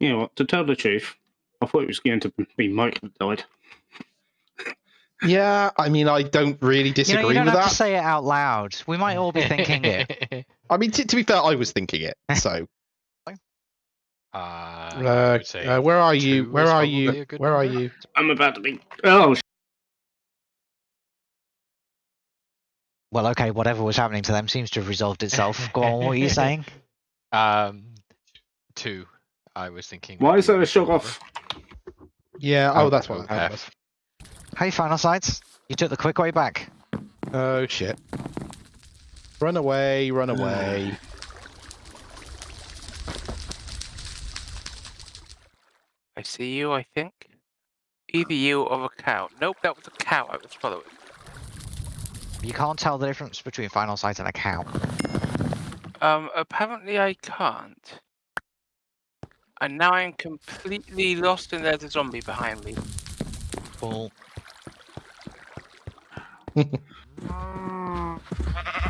You know what? To tell the truth, I thought it was going to be Mike that died. Yeah, I mean, I don't really You disagree know, you don't with have that. to say it out loud. We might all be thinking it. I mean, t- to be fair, I was thinking it. So, Uh, uh, uh, where are you? Where are you? a good Where are you? I'm about to be. Oh, sh- Well, okay, whatever was happening to them seems to have resolved itself. Go on, what are you saying? Um, two. I was thinking. why is there a shot good off? Yeah. Oh, Oh, that's what oh, that was. Hey, Final Sights. You took the quick way back. Oh shit! Run away! Run away! I see you, I think. Either you or a cow. Nope, that was a cow I was following. You can't tell the difference between Final Sight and a cow. Um, apparently I can't. And now I'm completely lost and there's a zombie behind me. Well,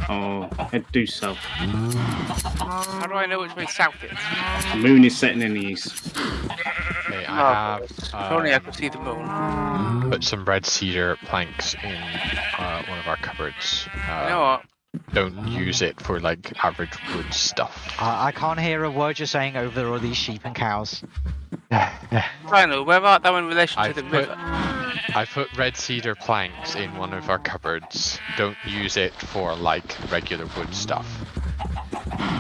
Oh, head due south. How do I know which way south is? The moon is setting in the east. Okay, I Marvellous. have If only I um, could see the moon. put some red cedar planks in uh, one of our cupboards. Uh, You know what? Don't use it for like average wood stuff. I, I can't hear a word you're saying over all these sheep and cows. Final, where art thou in relation to I've the put- river? I put red cedar planks in one of our cupboards. Don't use it for like regular wood stuff.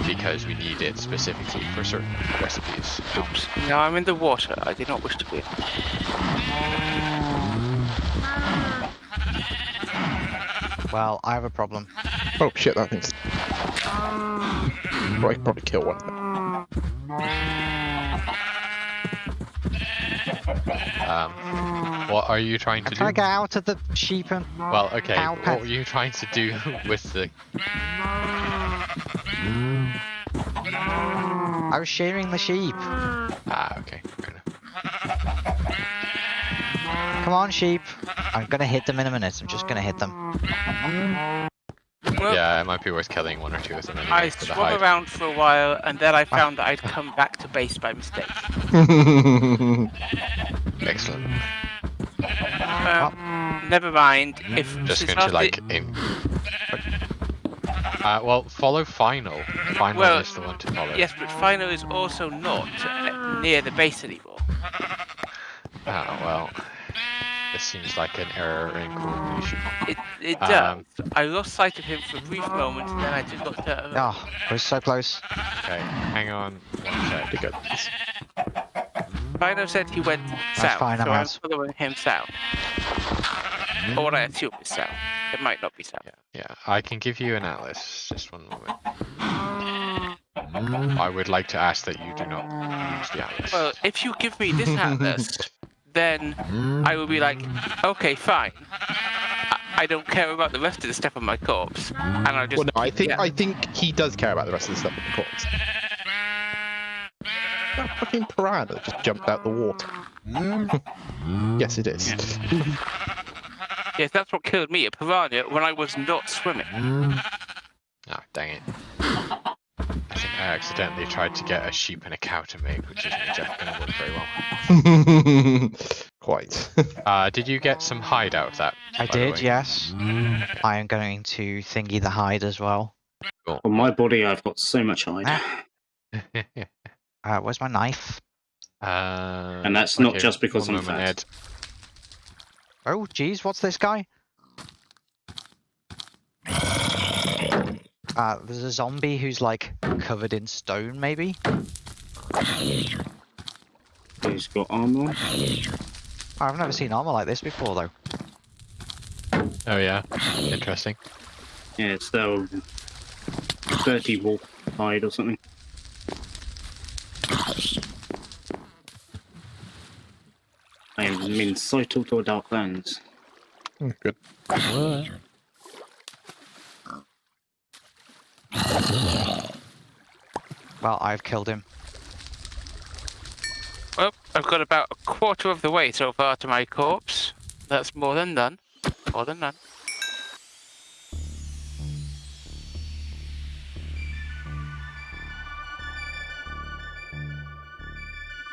Because we need it specifically for certain recipes. Oops. Now I'm in the water. I did not wish to be. Well, I have a problem. Oh shit! That thing's. Probably, probably kill one. of them. Um, what are you trying to I'm do? trying to get out of the sheep and Well, okay. Cow What pen. were you trying to do with the? I was shearing the sheep. Ah, okay. Fair enough. Come on, sheep. I'm gonna hit them in a minute. I'm just gonna hit them. Well, Yeah, it might be worth killing one or two of them anyway I for the swung around for a while and then I found that I'd come back to base by mistake. Excellent. Um, never mind. If Just since going to after- like in. Uh, well, follow final. Final Well, is the one to follow. Yes, but Final is also not uh, near the base anymore. Oh well. This seems like an error in coordination. It it does. Um, I lost sight of him for a brief moment, and then I just looked at him. Oh, I was so close. Okay, hang on one sec. Pretty good. Final said he went south, fine, so I'm I'm following him south. Or what I assume is south. It might not be south. Yeah, yeah. I can give you an atlas. Just one moment. I would like to ask that you do not use the atlas. Well, if you give me this atlas, then I will be like, okay, fine. I, I don't care about the rest of the stuff on my corpse, and I'll just. Well, no, I think yeah. I think he does care about the rest of the stuff on the corpse. That fucking piranha just jumped out the water. yes, it is. Yes, that's what killed me, a piranha, when I was not swimming. Ah, dang it. I think I accidentally tried to get a sheep and a cow to mate, which isn't exactly going to work very well. Quite. Uh, did you get some hide out of that? I did, way? yes. I am going to thingy the hide as well. On my body, I've got so much hide. Uh, where's my knife? uh, And that's not okay, just because one I'm fat. Ed. Oh, geez, what's this guy? Uh, there's a zombie who's like covered in stone, maybe? He's got armor. I've never seen armor like this before, though. Oh yeah, interesting. Yeah, it's the dirty wolf hide or something. I am in sight to dark lands. Good. Well, I've killed him. Well, I've got about a quarter of the way so far to my corpse. That's more than none. More than none.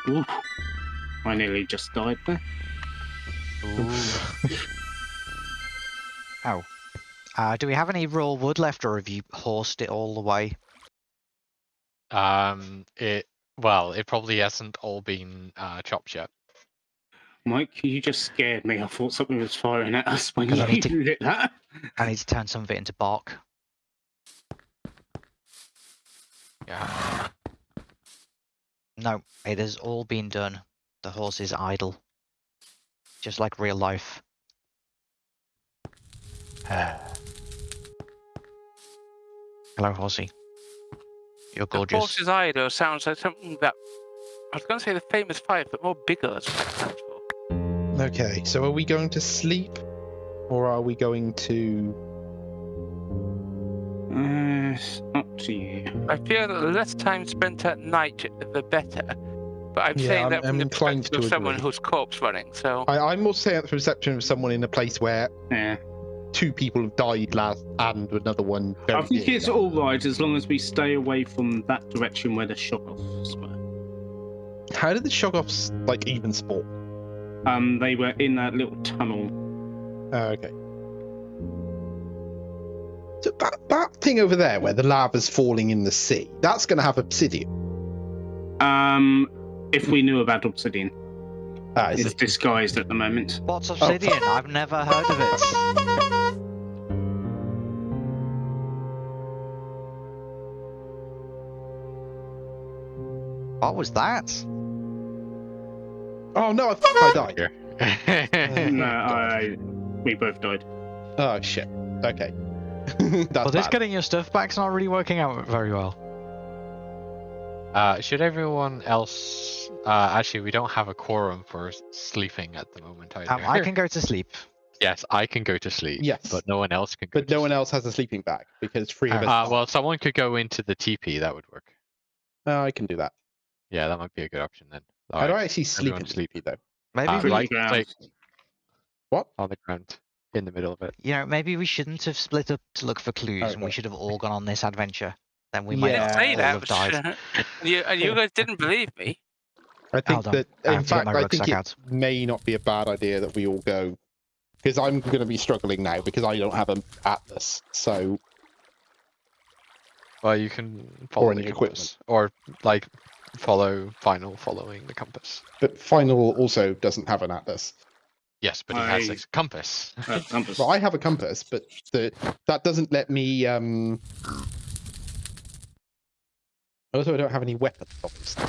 Ooh. I nearly just died there. oh. Uh, do we have any raw wood left, or have you horsed it all the way? Um, it well, it probably hasn't all been uh, chopped yet. Mike, you just scared me. I thought something was firing at us when 'Cause I you need to- did that. I need to turn some of it into bark. Yeah. No, it has all been done. The horse is idle. Just like real life. Hello, horsey. You're The gorgeous. horse's idol sounds like something that I was going to say the famous five, but more bigger. That's what it stands for. Okay, so are we going to sleep, or are we going to? Uh, it's up to you. I feel that the less time spent at night, the better. But I'm Yeah, saying I'm- that from I'm the inclined perspective to of someone agree. whose corpse running. So I, I'm more saying the perception of someone in a place where Yeah. Two people have died last, and another one. I think it's all right as long as we stay away from that direction where the Shoggoths were. How did the Shoggoths like even spawn? Um, they were in that little tunnel. Oh, okay. So that, that thing over there where the lava's falling in the sea, that's going to have obsidian. Um, if we knew about obsidian, Ah, it's disguised at the moment. What's obsidian? I've never heard of it. What was that? Oh no, I thought I died. Here. no, I, we both died. Oh shit. Okay. that's well, this bad. getting your stuff back's not really working out very well. Uh, should everyone else? Uh, actually, we don't have a quorum for sleeping at the moment either. Um, I can go to sleep. yes, I can go to sleep. Yes. but no one else can. Go But to no one else has a sleeping bag because three of us. Uh, well, someone could go into the teepee. That would work. Oh, I can do that. Yeah, that might be a good option then. How do Alright, I actually sleep in everyone the sleep. sleepy though? Maybe Uh, we, like- Ground. like- What? on the ground, in the middle of it. you know, maybe we shouldn't have split up to look for clues, and we Okay. should have all gone on this adventure. Then we I might didn't Yeah, all that. have died. but- and you, and you guys didn't believe me. I think Hold on, that, I in have to get fact, my I think rucksack it out. may not be a bad idea that we all go, because I'm going to be struggling now because I don't have an atlas. So Well, you can follow any the equipment. compass, or like follow final following the compass. But Final also doesn't have an atlas. Yes, but he has a compass. Uh, compass. Well, I have a compass, but the, that doesn't let me. Um... Also, I don't have any weapons. Obviously.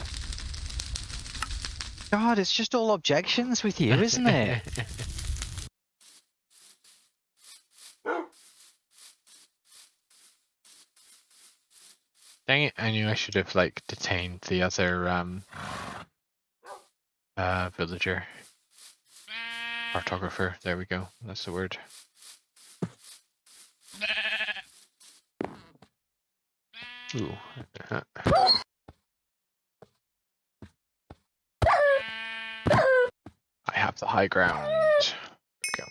God, it's just all objections with you, isn't it? Dang it! I knew I should have like detained the other um uh villager. Cartographer. There we go. That's the word. Ooh. I have the high ground. Go.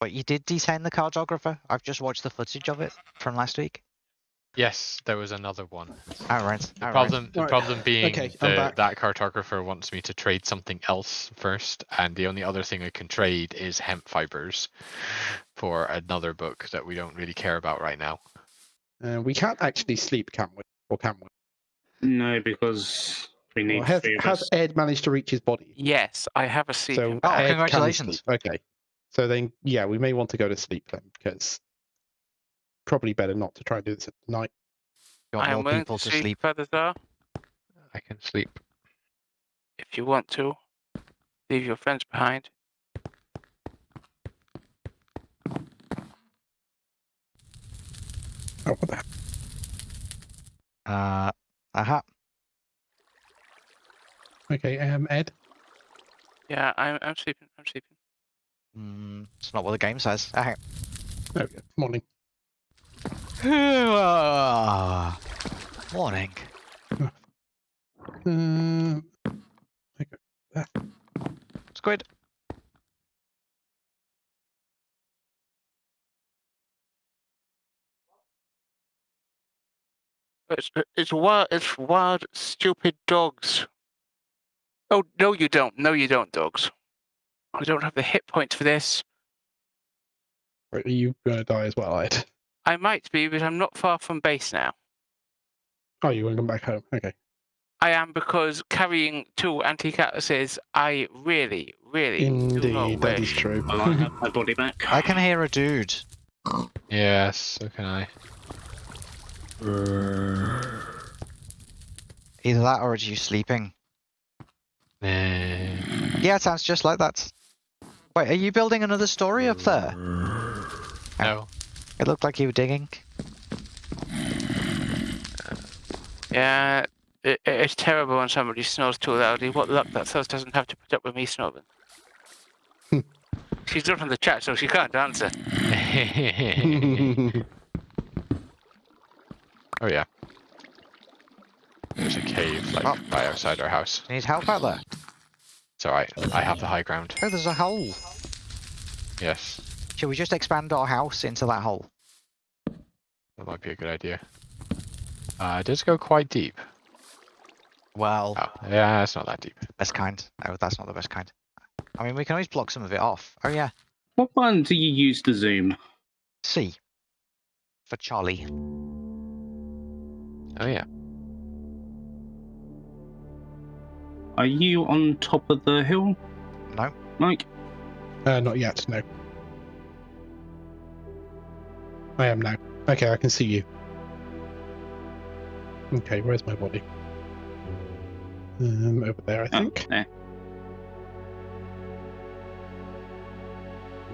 but you did detain the cartographer. I've just watched the footage of it from last week. Yes, there was another one. All right. The all right. problem, the Right. problem being Okay, the, that cartographer wants me to trade something else first, and the only other thing I can trade is hemp fibers for another book that we don't really care about right now. Uh, we can't actually sleep, can we? Or can we? No, because we need Or has, has. Ed managed to reach his body? Yes, I have a seat. So Oh, Ed congratulations. Okay. So then, yeah, we may want to go to sleep then, because probably better not to try and do this at night. You I want am more willing people to to sleep, sleep. Feathersar, I can sleep. if you want to. Leave your friends behind. Oh, what the hell? Uh, aha. Okay, um, Ed. Yeah, I'm, I'm sleeping. I'm sleeping. Mm, it's not what the game says. Ah. There we go. Morning. Morning. Um, Squid. It's it's wild. It's wild, stupid dogs. Oh no, you don't. No, you don't, dogs. I don't have the hit points for this. Are you gonna die as well, Ed? I might be, but I'm not far from base now. Oh, you want to come back home? Okay. I am because carrying two antique atlases, I really, really do not Indeed, that is wish. true. I like have my body back. I can hear a dude. Yes, so can I. Either that or it's you sleeping. Yeah, it sounds just like that. Wait, are you building another story up there? no. It looked like you were digging. Yeah, it, it's terrible when somebody snores too loudly. What luck that Sus doesn't have to put up with me snoring. She's not on the chat, so she can't answer. oh yeah. There's a cave like Oh. right outside our house. Need help out there? It's alright. I have the high ground. Oh, there's a hole. Yes. Should we just expand our house into that hole? That might be a good idea. Uh, it does go quite deep. Well, Oh, yeah, it's not that deep. best kind. Oh, that's not the best kind. I mean, we can always block some of it off. Oh yeah, What button do you use to zoom? C. For Charlie. Oh yeah. Are you on top of the hill, No. Mike? Uh, not yet, no. I am now. Okay, I can see you. Okay, where's my body? Um, over there, I Oh, think. there.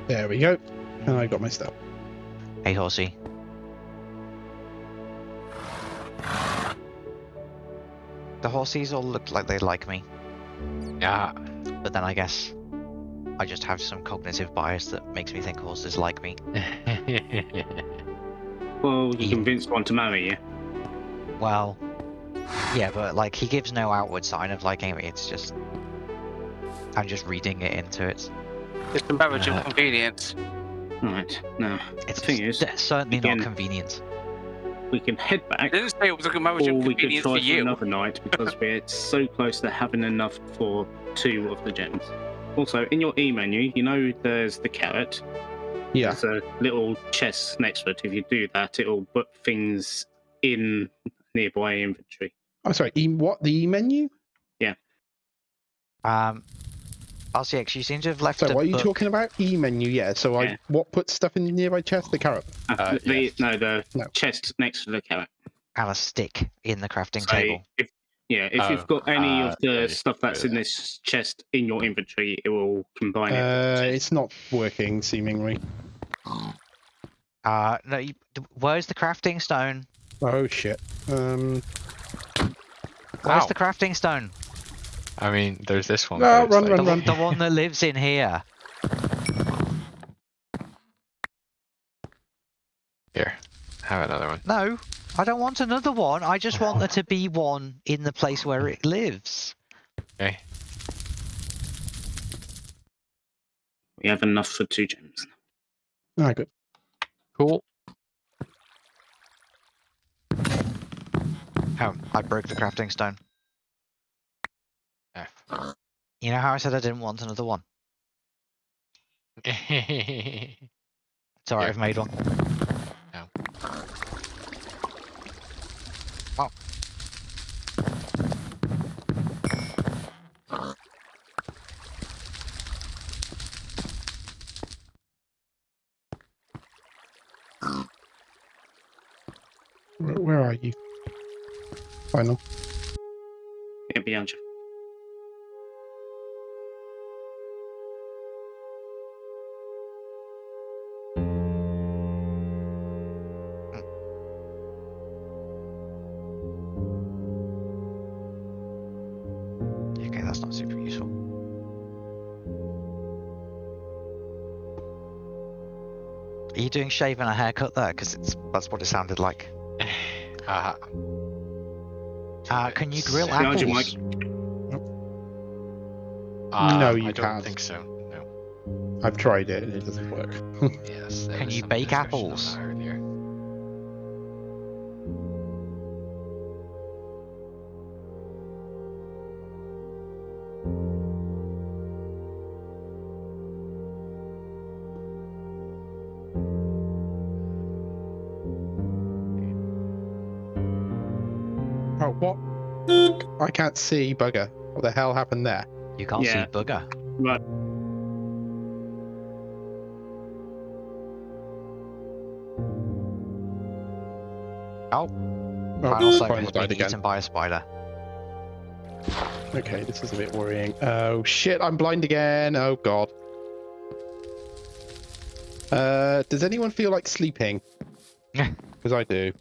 There we go. And I got my stuff. Hey, horsey. The horsies all look like they like me, Yeah. but then I guess I just have some cognitive bias that makes me think horses like me. Well, you Ian. convinced one to marry you. Well, yeah, but like he gives no outward sign of liking me. It's just I'm just reading it into it. It's a marriage Uh, of convenience. Right. Now, It's thing is, c- certainly not again- convenient. we can head I back, didn't say it was a marriage or of we could convenience try for for another night because we're so close to having enough for two of the gems. Also, in your E menu, you know there's the carrot. Yeah. There's a little chest next to it. If you do that, it'll put things in nearby inventory. Oh, sorry. E- what? The E menu? Yeah. Um, RCX, you seem to have left So, what are you book. talking about? E menu, yeah. So, Yeah. I what puts stuff in the nearby chest? The carrot. Uh, Uh, the, yes. No, the No. chest next to the carrot. and a stick in the crafting So table. if yeah, if Oh, you've got any uh, of the yeah, stuff that's do in this chest in your inventory, it will combine it. Uh, the chest. it's not working, seemingly. Uh, no, you, where's the crafting stone? Oh shit. Um. Where's Ow. the crafting stone? I mean, there's this one. No, but it's run, like- The, run, one- the one that lives in here. Here, have another one. No, I don't want another one. I just want there to be one in the place where it lives. Okay. We have enough for two gems. All right, good. Cool. Oh, I broke the crafting stone. F. You know how I said I didn't want another one? yeah. It's alright, Yeah. I've made one. Are you? Final. Yeah, behind you. Okay, that's not super useful. Are you doing shave and a haircut there? Because it's that's what it sounded like. Uh, Uh, can you grill Behind you, apples? uh, No, you I don't can't. think so. No. I've tried it and it doesn't work. Yes. there Can was you some bake discussion on apples? that can't see bugger. What the hell happened there? You can't Yeah. see bugger. Right. Oh, Oh, final soap Final has died been again. eaten by a spider. Okay, this is a bit worrying. Oh shit, I'm blind again. Oh god. Uh, does anyone feel like sleeping? Yeah. Because I do.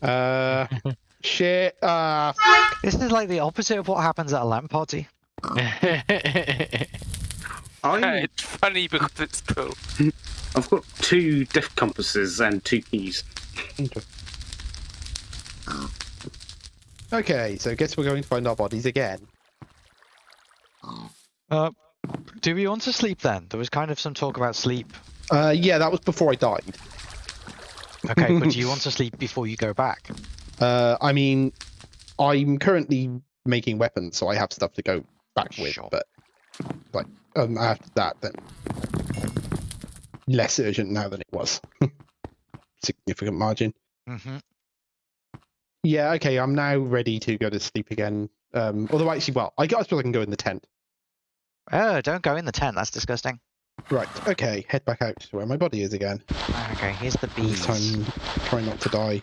Uh, shit. Ah, This is like the opposite of what happens at a LAN party. I, it's funny because it's true. I've got two death compasses and two keys. okay, so I guess we're going to find our bodies again. Uh, do we want to sleep then? There was kind of some talk about sleep. Uh, yeah, that was before I died. Okay, but do you want to sleep before you go back? Uh, I mean, I'm currently making weapons, so I have stuff to go back with. Sure. But like, um, after that, then less urgent now than it was. Significant margin. Mm-hmm. Yeah. Okay. I'm now ready to go to sleep again. Um, although actually, well, I guess I can go in the tent. Oh, don't go in the tent. That's disgusting. Right. Okay. Head back out to where my body is again. Okay, here's the This bees. time, try not to die.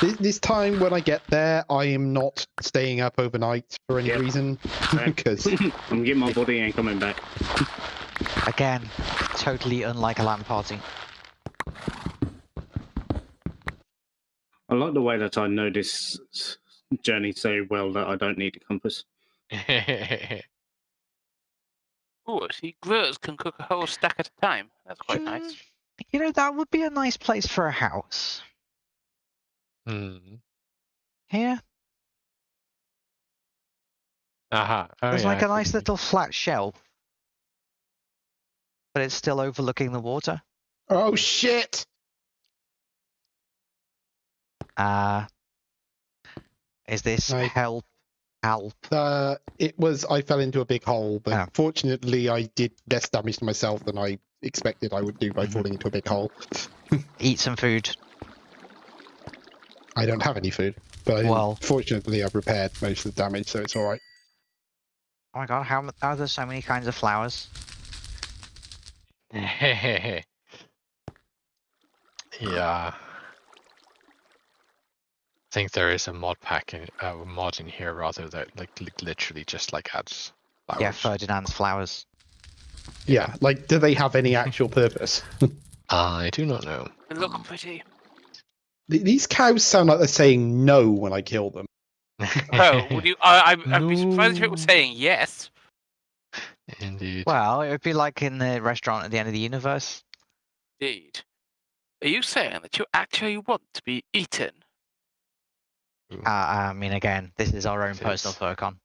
This, this time, when I get there, I am not staying up overnight for any Yep. reason Same. because I'm getting my body and coming back. Again, totally unlike a LAN party. I like the way that I know this journey so well that I don't need a compass. Oh, see, growers can cook a whole stack at a time. That's quite nice. Mm, You know, that would be a nice place for a house. Hmm. Here, Aha. Oh, there's yeah, like I a nice see. little flat shelf. But it's still overlooking the water. oh shit! Uh, is this Right. help? Help. Uh, it was I fell into a big hole, but Oh. fortunately I did less damage to myself than I expected I would do by Mhm. falling into a big hole. Eat some food. I don't have any food, but Well- fortunately I've repaired most of the damage, so it's all right. Oh my god, how are there so many kinds of flowers? yeah. I think there is a mod pack in uh, mod in here rather that like li- literally just like adds flowers. Yeah, Ferdinand's flowers. Yeah, like do they have any actual purpose? I do not know. They look pretty. Th- These cows sound like they're saying no when I kill them. Oh, would you? I, I, I'd be surprised if it was saying yes. Indeed. Well, it would be like in the restaurant at the end of the universe. Indeed. Are you saying that you actually want to be eaten? Uh, I mean, again, this is our own It personal. Furcon.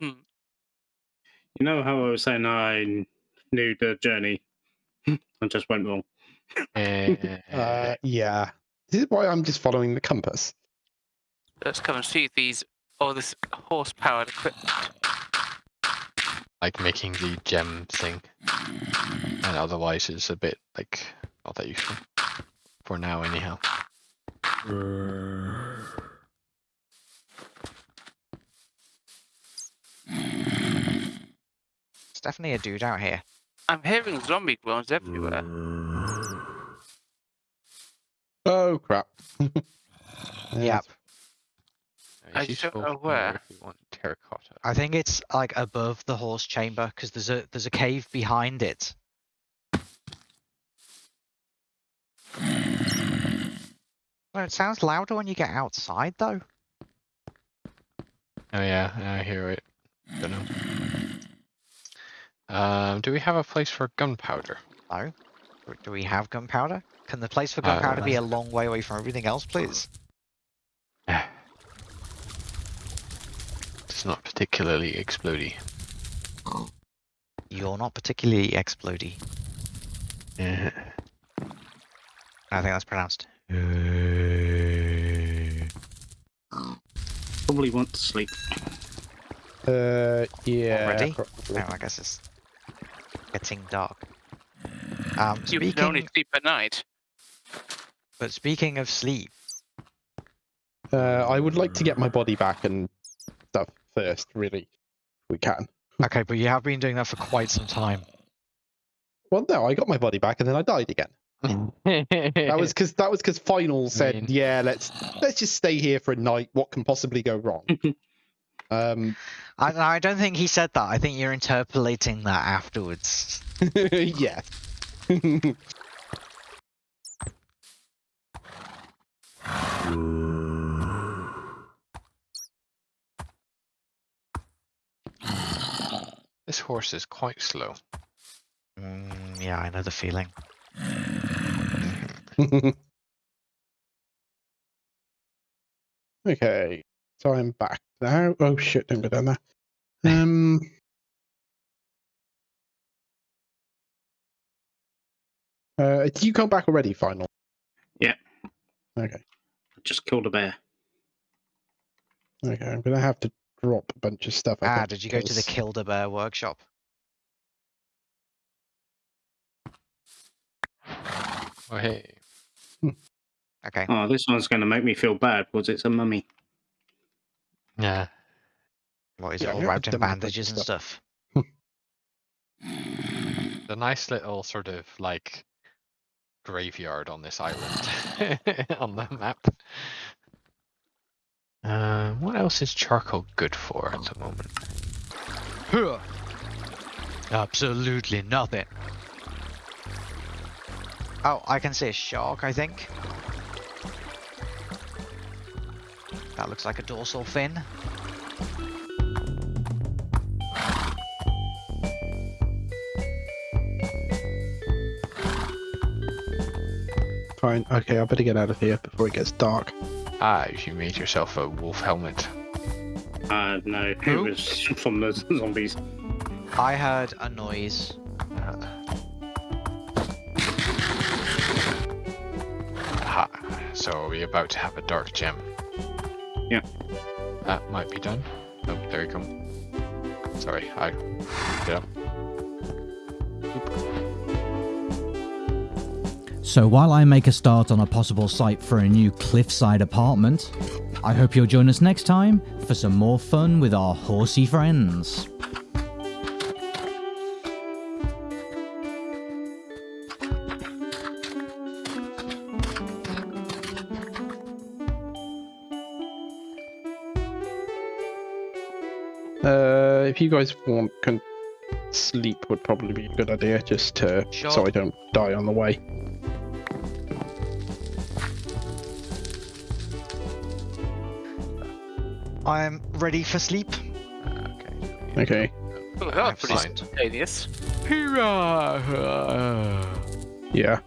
You know how I was saying I knew the journey? I just went wrong. Uh, yeah. This is why I'm just following the compass. Let's come and see these all this horse-powered equipment. like making the gem thing, and otherwise it's a bit like not that useful for now, anyhow. It's definitely a dude out here. I'm hearing zombie groans everywhere. Oh crap. Yep. I It's don't know where. if we want terracotta. I think it's like above the horse chamber because there's a there's a cave behind it. Well, it sounds louder when you get outside, though. Oh yeah, I hear it. Don't know. Um, do we have a place for gunpowder? No. Do- we have gunpowder? Can the place for gunpowder be a long way away from everything else, please? It's not particularly explodey. You're not particularly explodey. Yeah. I think that's pronounced. Probably want to sleep. Uh, yeah. Already? probably. Oh, I guess it's getting dark. Um, You can only sleep at night. but speaking of sleep, Uh, I would like to get my body back and stuff first, really. We can. Okay, but you have been doing that for quite some time. Well, no, I got my body back and then I died again. That was because that was because final said, mean- "Yeah, let's let's just stay here for a night. What can possibly go wrong?" um, I, I don't think he said that. I think you're interpolating that afterwards. yeah. This horse is quite slow. Mm, yeah, I know the feeling. okay, so I'm back now. Oh shit! Don't go down there. Um. Uh, did you come back already, final? Yeah. Okay. Just killed a bear. Okay, I'm gonna have to drop a bunch of stuff. I Ah, did you go to the because- Killed Bear workshop? Oh hey. Okay. Oh, this one's going to make me feel bad because it's a mummy. Yeah. What is Yeah, it all wrapped in have to dump a bunch bandages and stuff? The nice little sort of like graveyard on this island on the map. Uh, what else is charcoal good for at the moment? Huh. Absolutely nothing. Oh, I can see a shark, I think. That looks like a dorsal fin. Fine. Okay, I better get out of here before it gets dark. Ah, you made yourself a wolf helmet. Uh, no, it Who? was from the zombies. I heard a noise. So are we about to have a dark gem? Yeah. That might be done. Oh, there you go. Sorry, I. Yeah. So while I make a start on a possible site for a new cliffside apartment, I hope you'll join us next time for some more fun with our horsey friends. If you guys want, can sleep would probably be a good idea, just uh, to, so I don't die on the way. I'm ready for sleep. Okay. Okay. Well, that was pretty Fine. spontaneous. Hurrah! Yeah.